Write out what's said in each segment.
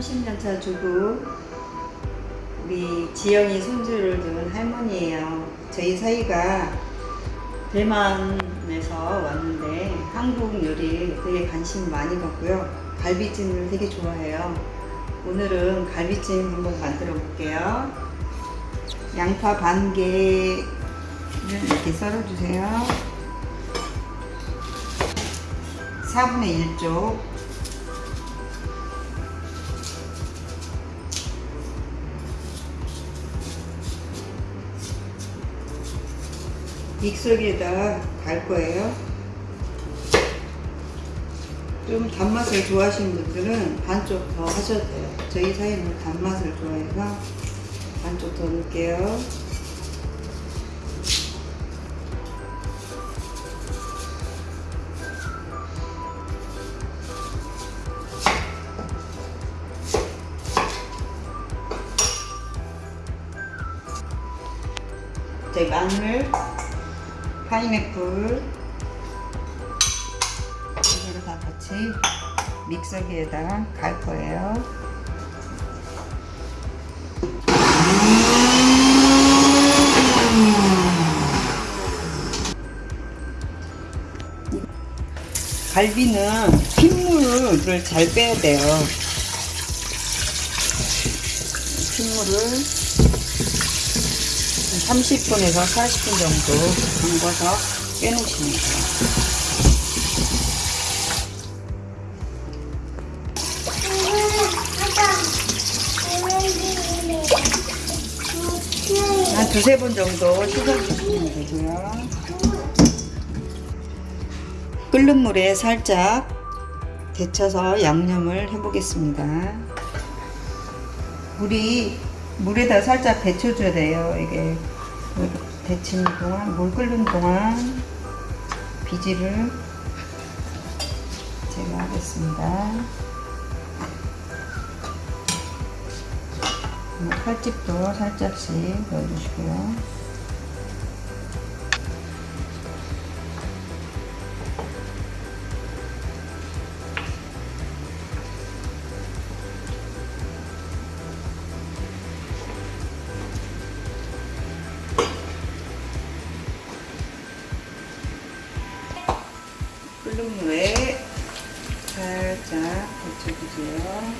30년차 주부 우리 지영이 손주를 둔 할머니예요. 저희 사이가 대만에서 왔는데 한국 요리 되게 관심 많이 갖고요. 갈비찜을 되게 좋아해요. 오늘은 갈비찜 한번 만들어 볼게요. 양파 반 개를 이렇게 썰어주세요. 4분의 1쪽 믹서기에다 갈 거예요. 좀 단맛을 좋아하시는 분들은 반쪽 더 하셔도 돼요. 저희 사이는 단맛을 좋아해서 반쪽 더 넣을게요. 마늘, 파인애플 이거를 다 같이 믹서기에다 갈 거예요. 갈비는 핏물을 잘 빼야 돼요. 핏물을 30분에서 40분 정도 담궈서 빼놓으시면 돼요. 한 두세 번 정도 씻어주시면 되고요. 끓는 물에 살짝 데쳐서 양념을 해보겠습니다. 물이 물에다 살짝 데쳐줘야 돼요. 이게 데치는 동안 물 끓는 동안 비지를 제가 하겠습니다. 칼집도 살짝씩 넣어주시고요. 끓는 물에 살짝 데쳐주세요.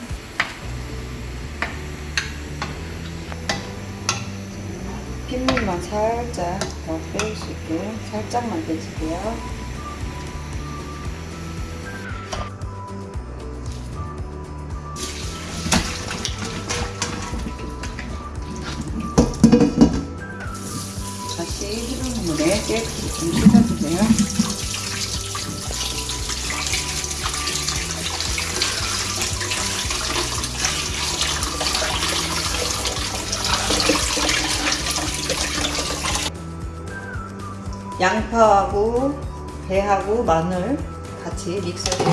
핏물만 살짝 더 빼올 수 있게 살짝만 빼주세요. 양파하고 배하고 마늘 같이 믹서기에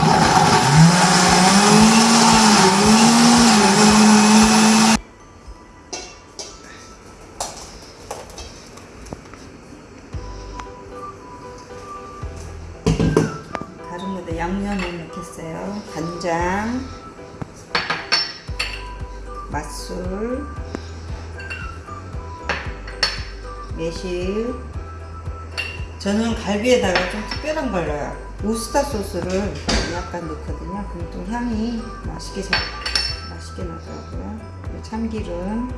다른 데다 양념을 넣겠어요. 간장, 맛술, 매실, 저는 갈비에다가 좀 특별한 걸 넣어요. 우스타 소스를 약간 넣거든요. 그럼 또 향이 맛있게 잘, 맛있게 나더라고요. 참기름,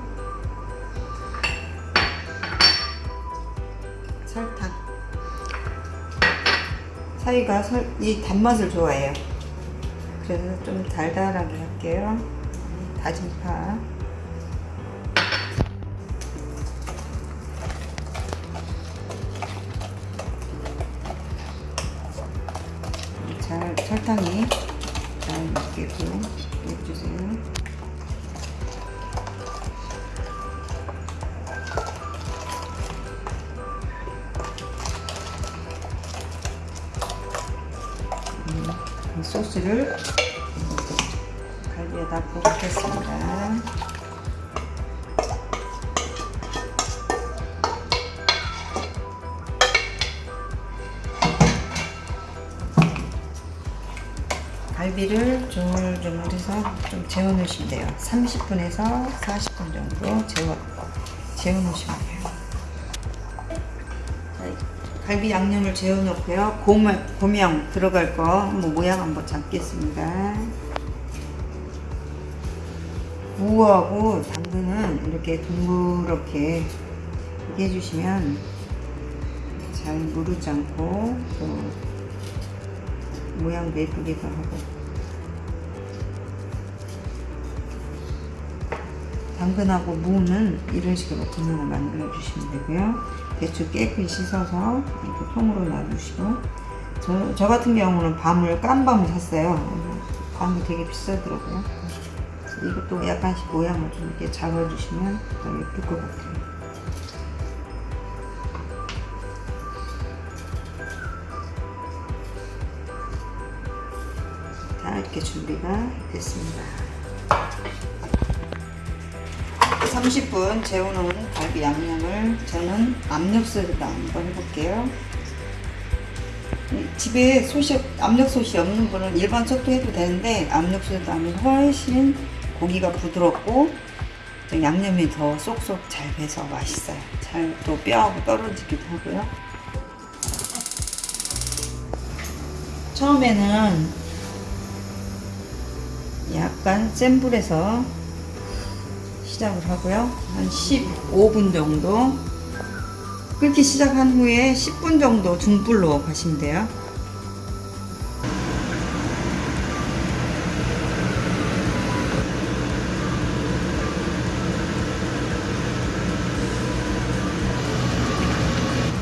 설탕. 사이가 설, 이 단맛을 좋아해요. 그래서 좀 달달하게 할게요. 다진 파. 설탕이 잘 먹게끔 해주세요. 음, 이 소스를 갈비에다 볶겠습니다. 갈비를 조물조물해서 좀 재워놓으시면 돼요. 30분에서 40분 정도 재워, 재워놓으시면 돼요. 자, 갈비 양념을 재워놓고요. 고명, 고명 들어갈 거 한번 모양 한번 잡겠습니다. 무하고 당근은 이렇게 이렇게 해주시면 잘 무르지 않고 또 모양도 예쁘기도 하고. 당근하고 무는 이런 식으로 분명을 만들어 주시면 되고요. 대추 깨끗이 씻어서 이렇게 통으로 놔두시고. 저, 저 같은 경우는 밤을 깐 밤을 샀어요. 밤이 되게 비싸더라고요. 이것도 약간씩 모양을 좀 이렇게 잡아주시면 더 예쁠 것 같아요 이렇게 준비가 됐습니다. 30분 재워놓은 갈비 양념을 저는 압력솥에다 한번 해볼게요. 이 집에 솥이, 압력솥이 없는 분은 일반 솥도 해도 되는데 압력솥에다 하면 훨씬 고기가 부드럽고 좀 양념이 더 쏙쏙 잘 배서 맛있어요. 잘 또 뼈하고 떨어지기도 하고요. 처음에는 약간 센 불에서 시작을 하고요. 한 15분 정도 끓기 시작한 후에 10분 정도 중불로 가시면 돼요.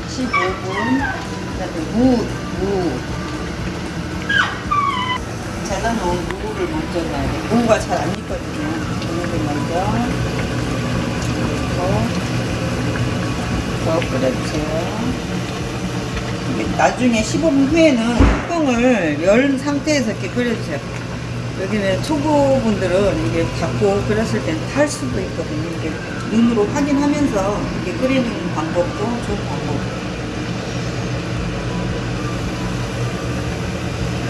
(15분) 그다음에 무, 무 잘라놓은 무를 먼저 넣어야 돼. 무가 잘 안 익거든요. 무를 먼저 넣고 더 끓여주세요. 이게 나중에 15분 후에는 뚜껑을 열 상태에서 이렇게 끓여주세요. 여기는 초보분들은 이게 닫고 끓였을 땐 탈 수도 있거든요. 이게 눈으로 확인하면서 이렇게 끓이는 방법도 좋은 방법.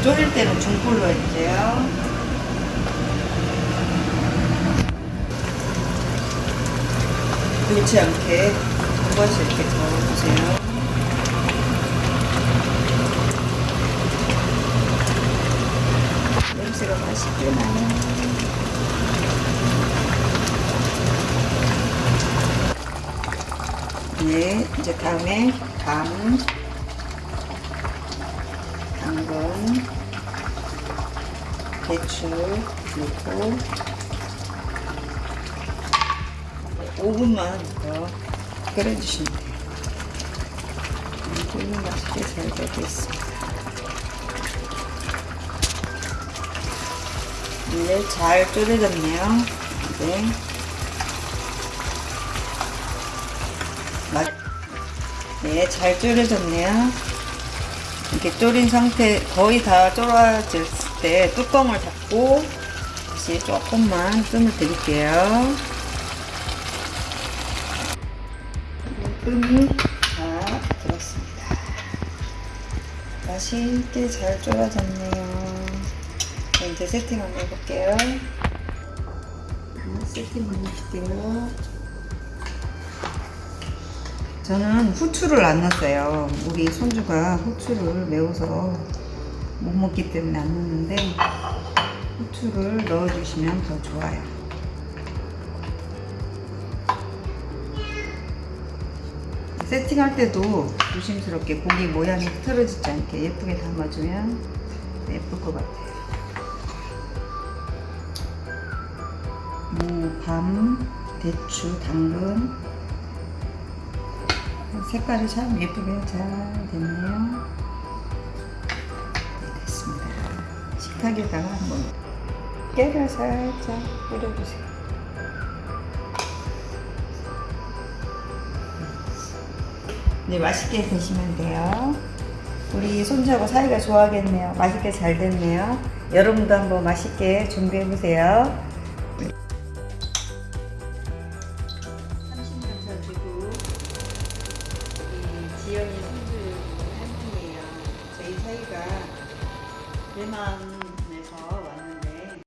졸일 때는 중불로 해주세요. 그렇지 않게 한 번씩 이렇게 저어주세요. 냄새가 맛있게 나요. 네, 이제 다음에 밤 당근, 배추 넣고 5분만 더 끓여주시면 돼요. 되게 맛있게 잘 되고 있습니다. 이제 잘 졸여졌네요. 이제 맛- 네, 잘 졸여졌네요. 이렇게 졸인 상태 거의 다 졸아졌을 때 뚜껑을 닫고 다시 조금만 뜸을 드릴게요. 뜸이 다 들었습니다. 맛있게 잘 졸아졌네요. 네, 이제 세팅 한번 해볼게요. 세팅 한번 해볼게요. 저는 후추를 안 넣었어요. 우리 손주가 후추를 매워서 못 먹기 때문에 안 넣는데 후추를 넣어주시면 더 좋아요. 세팅할 때도 조심스럽게 고기 모양이 틀어지지 않게 예쁘게 담아주면 예쁠 것 같아요. 무, 밤, 대추, 당근 색깔이 참 예쁘게 잘 됐네요. 식탁에다가 한번 깨를 살짝 뿌려주세요. 네, 맛있게 드시면 돼요. 우리 손주하고 사이가 좋아하겠네요. 맛있게 잘 됐네요. 여러분도 한번 맛있게 준비해 보세요.